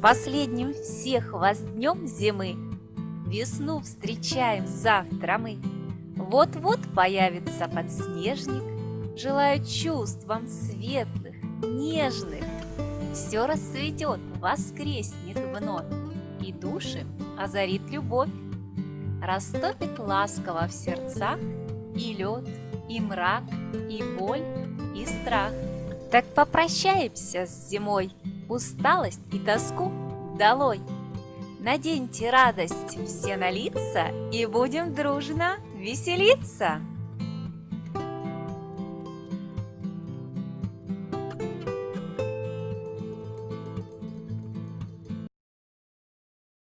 последним всех вас днем зимы Весну встречаем завтра мы. Вот-вот появится подснежник, Желаю чувств вам светлых, нежных. Все расцветет, воскреснет вновь, И души озарит любовь. Растопит ласково в сердцах И лед, и мрак, и боль, и страх. Так попрощаемся с зимой, Усталость и тоску долой. Наденьте радость все на лица И будем дружно веселиться.